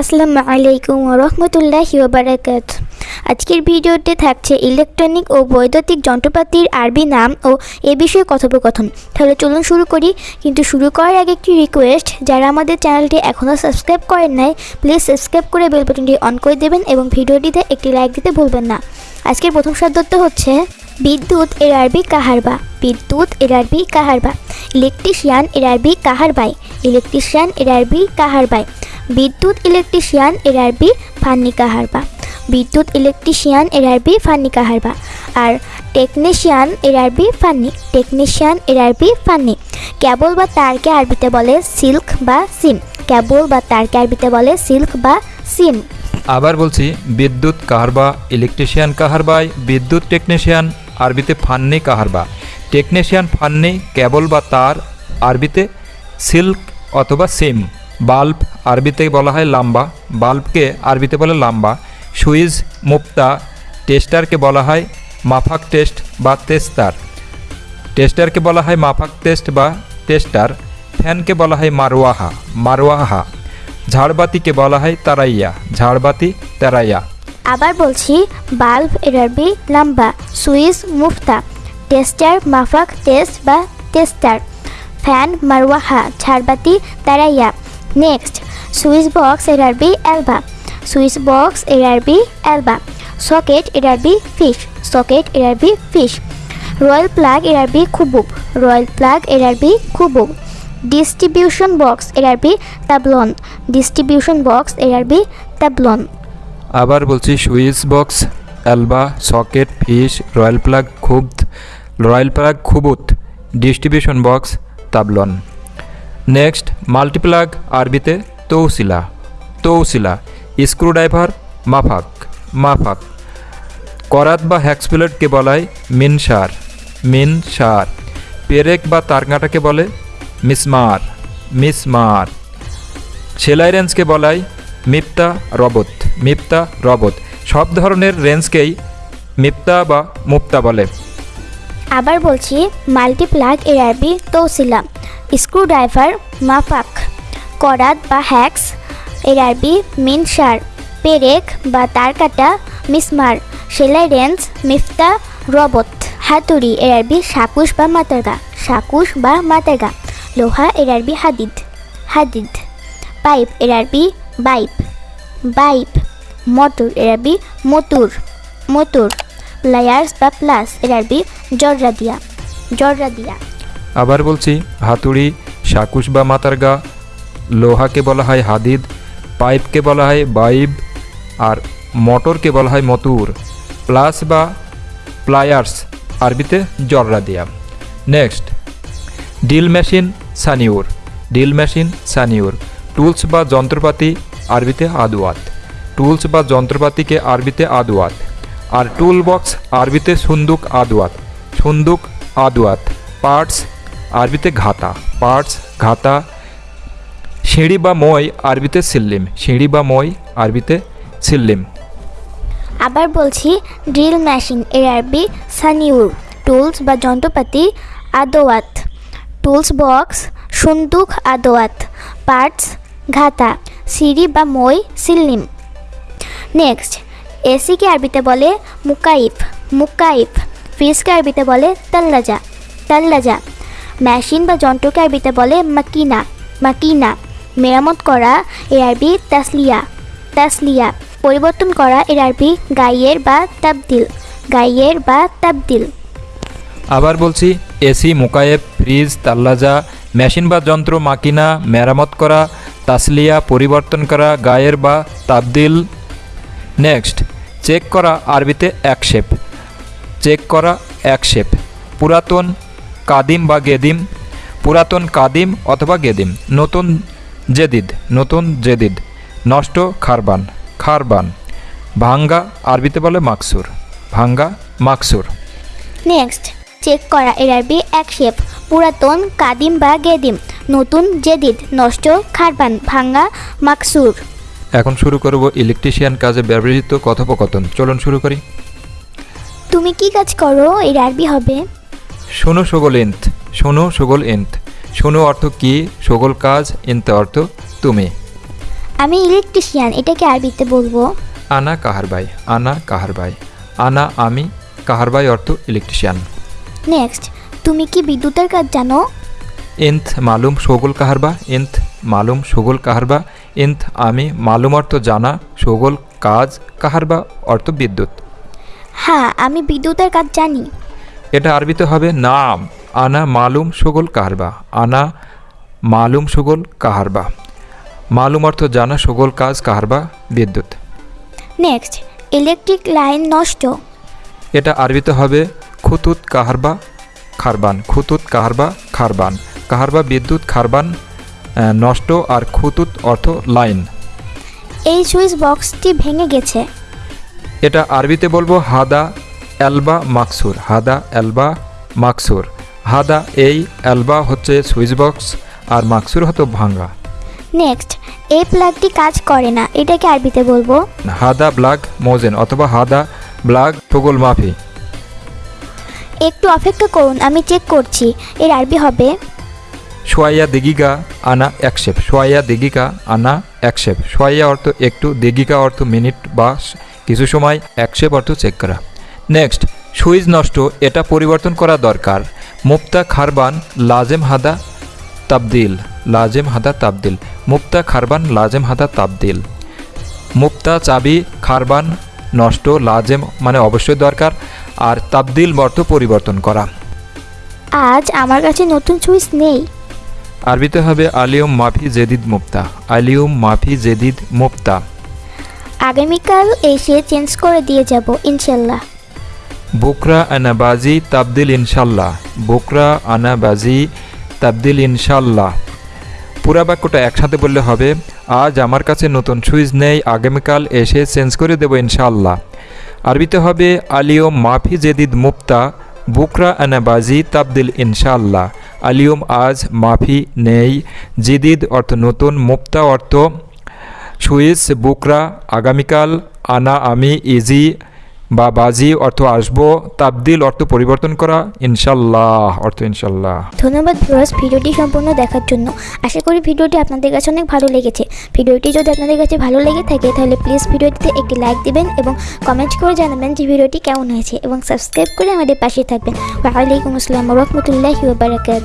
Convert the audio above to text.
আসসালামু আলাইকুম রহমতুল্লাহি ওবারাকাত আজকের ভিডিওতে থাকছে ইলেকট্রনিক ও বৈদ্যুতিক যন্ত্রপাতির আরবি নাম ও এ বিষয়ে কথোপকথন। তাহলে চলুন শুরু করি। কিন্তু শুরু করার আগে একটি রিকোয়েস্ট যারা আমাদের চ্যানেলটি এখনও সাবস্ক্রাইব করেন নাই প্লিজ সাবস্ক্রাইব করে বেল বাটনটি অন করে দেবেন এবং ভিডিওটিতে একটি লাইক দিতে ভুলবেন না। আজকের প্রথম শব্দত্ব হচ্ছে, বিদ্যুৎ এর আরবি কাহারবা বিদ্যুৎ এর আরবি কাহারবা ইলেকট্রিশিয়ান এর আরবি কাহারবাই ইলেকট্রিশিয়ান এর আরবি কাহারবাই বিদ্যুৎ ইলেকট্রিশিয়ান, এর আরবি ফান্নি কাহারবা বিদ্যুৎ ইলেকট্রিশিয়ান, এর আরবি ফান্নি কাহারবা আর টেকনিশিয়ান, এর আরবি ফান্নি, টেকনিশিয়ান, এর আরবি ফান্নি। কেবল বা তারকে আরবিতে বলে সিল্ক বা সিম। কেবল বা তারকে আরবিতে বলে সিল্ক বা সিম। আবার বলছি, বিদ্যুৎ কাহারবা ইলেকট্রিশিয়ান কাহারবাই বিদ্যুৎ টেকনিশিয়ান, আরবিতে ফান্নি কাহারবা টেকনিশিয়ান, ফান্নি কেবল বা তার, আরবিতে সিল্ক অথবা সিম। বাল্ব আরবিতে বলা হয় লাম্বা, বাল্বকে আরবিতে বলে লাম্বা। সুইচ মুক্তা, টেস্টারকে বলা হয় মাফাক টেস্ট বা তেস্তার। টেস্টারকে বলা হয় মাফাক টেস্ট বা টেস্টার ফ্যানকে বলা হয় মারওয়াহা মারোয়াহা ঝাড়বাতিকে বলা হয় তারাইয়া, ঝাড়বাতি, তারাইয়া। আবার বলছি, বাল্ব এর আরবি লাম্বা সুইচ মুফতা টেস্টার, মাফাক টেস্ট বা টেস্টার ফ্যান, মারওয়াহা, ঝাড়বাতি, তারাইয়া। নেক্সট সুইচ বক্স এর আরবি অ্যালবা সুইচ বক্স এর আরবি অ্যালবা সকেট এর আরবি ফিশ সকেট এর আরবি ফিশ রয়্যাল প্লাগ এর আরবি খুবুব রয়্যাল প্লাগ এর আরবি খুবুব ডিস্ট্রিবিউশন বক্স এর আরবি তাবলন ডিস্ট্রিবিউশন বক্স এর আরবি তাবলন আবার বলছি সুইচ বক্স অ্যালবা সকেট ফিশ রয়্যাল প্লাগ খুব রয়্যাল প্লাগ খুবুত ডিস্ট্রিবিউশন বক্স তাবলন নেক্সট মাল্টিপ্লাগ আরবিতে তৌসিলা তৌসিলা স্ক্রুড্রাইভার মাফাক মাফাক করাত বা হ্যাক্সপ্লেটকে বলায় মিনসার মিনসার পেরেক বা তারকাঁটাকে বলে মিসমার মিসমার সেলাই রেঞ্জকে বলায় মিপ্তা রবত মিপ্তা রবত। সব ধরনের রেঞ্জকেই মিপ্তা বা মুপ্তা বলে। আবার বলছি মাল্টিপ্লাগ এর আরবি তৌসিলা স্ক্রুড্রাইভার মাফাক করাত বা হ্যাক্স এর আরবি মিনসার পেরেক বা তারকাটা মিসমার সেলাই রেঞ্জ, মিফতা রবত হাতুড়ি এর আরবি সাকুশ বা মাতারগা সাকুশ বা মাতারগা লোহা এর আরবি হাদিদ হাদিদ, পাইপ এর আরবি বাইপ বাইপ, মোটর এর আরবি মতুর মতুর। প্লায়ার্স বা প্লাস এর আরবি জর্রা দিয়া জর্রা দিয়া আবার বলছি হাতুড়ি সাকুশ বা মাতারগা, লোহাকে বলা হয় হাদিদ, পাইপকে বলা হয় বাইব, আর মোটরকে বলা হয় মতুর। প্লাস বা প্লায়ার্স, আরবিতে জর্রা দিয়া নেক্সট, ডিল মেশিন সানিউর, ডিল মেশিন সানিউর। টুলস বা যন্ত্রপাতি, আরবিতে আদুয়াত। টুলস বা যন্ত্রপাতিকে আরবিতে আদুয়াত। আর টুল বক্স আরবিতে সুন্দুক আদুয়াত সুন্দুক আদুয়াত পার্টস আরবিতে ঘাতা পার্টস ঘাতা। সিঁড়ি বা মই আরবিতে সিল্লিম, সিঁড়ি বা মই আরবিতে সিল্লিম। আবার বলছি ড্রিল মেশিন এর আরবি সানিউর টুলস বা যন্ত্রপাতি আদোয়াত টুলস বক্স সুন্দুক আদোয়াত পার্টস ঘাতা, সিঁড়ি বা মই সিল্লিম। নেক্সট এসিকে আরবিতে বলে মুকাইফ মুকাইফ। ফ্রিজকে আরবিতে বলে তাল্লাজা তাল্লাজা। মেশিন বা যন্ত্রকে আরবিতে বলে মাকিনা মাকিনা। মেরামত করা এর আরবি তাসলিয়া তাসলিয়া। পরিবর্তন করা এর আরবি গাইয়ের বা তাবদিল, গাইয়ের বা তাবদিল। আবার বলছি, এসি মোকায়েব ফ্রিজ তাল্লাজা, মেশিন বা যন্ত্র, মাকিনা, মেরামত করা, তাসলিয়া, পরিবর্তন করা গায়ের বা তাবদিল। নেক্সট। চেক করা আরবিতে একশেপ চেক করা একশেপ পুরাতন কাদিম বা গেদিম। পুরাতন কাদিম অথবা গেদিম। নতুন জেদিদ। নতুন জেদিদ। নষ্ট খারবান। খারবান। ভাঙ্গা আরবিতে বলে মাকসুর। ভাঙ্গা মাকসুর। নেক্সট, চেক করা এর আরবি একশেপ পুরাতন কাদিম বা গেদিম। নতুন জেদিদ। নষ্ট খারবান। ভাঙ্গা মাকসুর। এখন শুরু করব ইলেকট্রিশিয়ান কাজে ব্যবহৃত কথোপকথন। চলুন শুরু করি। তুমি কি কাজ করো? এর আরবি হবে। শোনো সগল ইন্ত শোনো সগল ইন্ত শোনো অর্থ কি? সগল কাজ ইন্ত অর্থ তুমি। আমি ইলেকট্রিশিয়ান এটাকে আরবিতে বলব। আনা কাহার ভাই আনা কাহার ভাই আনা আমি কাহার ভাই অর্থ ইলেকট্রিশিয়ান নেক্সট তুমি কি বিদ্যুতের কাজ জানো? ইন্থ মালুম সগোল কাহারবা ইন্থ মালুম সগোল কাহারবা ইন্থ আমি মালুম অর্থ জানা সগোল কাজ কাহারবা অর্থ বিদ্যুৎ। হ্যাঁ আমি বিদ্যুতের কাজ জানি। এটা আরবিতে হবে নাম আনা মালুম সগোল কাহারবা আনা মালুম সগোল কাহারবা মালুম অর্থ জানা সগোল কাজ কাহারবা বিদ্যুৎ। নেক্সট ইলেকট্রিক লাইন নষ্ট। এটা আরবিতে হবে খুতুত কাহারবা খারবান। খুতুত কাহারবা খারবান। কাহারবা বিদ্যুৎ খারবান নষ্ট আর খুতুত অর্থ লাইন। এই সুইচ বক্সটি ভেঙে গেছে। এটা আরবিতে বলব হাদা এলবা মাকসুর হাদা এলবা মাকসুর। হাদা এই এলবা হচ্ছে সুইচ বক্স আর মাকসুর হতো ভাঙ্গা। নেক্সট এই প্লাগটি কাজ করে না এটাকে আরবিতে বলব হাদা ব্লাগ মোজেন অথবা হাদা ব্লাগ টগোল মাফি। একটু অপেক্ষা করুন আমি চেক করছি এর আরবি হবে সোয়াইয়া দিগিকা আনা একশেপ সোয়াইয়া দিগিকা আনা একশেপ সোয়াইয়া অর্থ একটু দিগিকা অর্থ মিনিট বা কিছু সময় একশেপ অর্থ চেক করা। নেক্সট সুইচ নষ্ট, এটা পরিবর্তন করা দরকার। মুক্তা খারবান, লাজেম হাদা তাবদিল। লাজেম হাদা তাবদিল। মুক্তা খারবান, লাজেম হাদা তাবদিল। মুক্তা চাবি, খারবান নষ্ট, লাজেম মানে অবশ্যই দরকার। আর তাবদিল অর্থ পরিবর্তন করা। আজ আমার কাছে নতুন সুইচ নেই। আরবিতে হবে আলিউম মাফি জেদিদ মুক্তা। আলিউম মাফি জেদিদ মুক্তা। আগামীকাল এসে চেঞ্জ করে দিয়ে যাব ইনশাল্লাহ। বুকরা আনাবাজি তাবদিল ইনশাল্লাহ। বুকরা আনাবাজি তাবদিল ইনশাল্লাহ। পুরা বাক্যটা একসাথে বললে হবে আজ আমার কাছে নতুন সুইচ নেই আগামীকাল এসে চেঞ্জ করে দেবো ইনশাল্লাহ। আরবিতে হবে আলিয়ম মাফি জেদিদ মুক্তা বুকরা আনাবাজি তাবদিল ইনশাল্লাহ। আলিয়ম, আজ মাফি নেই। জিদিদ অর্থ নতুন, মুক্তা অর্থ সুইস, বুকরা, আগামীকাল, আনা, আমি, ইজি বা বাজি অর্থ আসব, তাবদিল অর্থ পরিবর্তন করা, ইনশাল্লাহ, অর্থ ইনশাল্লাহ। ধন্যবাদ ভিউয়ার্স ভিডিওটি সম্পূর্ণ দেখার জন্য। আশা করি ভিডিওটি আপনাদের কাছে অনেক ভালো লেগেছে। ভিডিওটি যদি আপনাদের কাছে ভালো লেগে থাকে, তাহলে প্লিজ ভিডিওটিতে একটি লাইক দিবেন এবং কমেন্ট করে জানাবেন যে ভিডিওটি কেমন হয়েছে এবং সাবস্ক্রাইব করে আমাদের পাশে থাকবেন। ওয়ালাইকুম আসসালাম রহমতুল্লাহি ওবারাকাত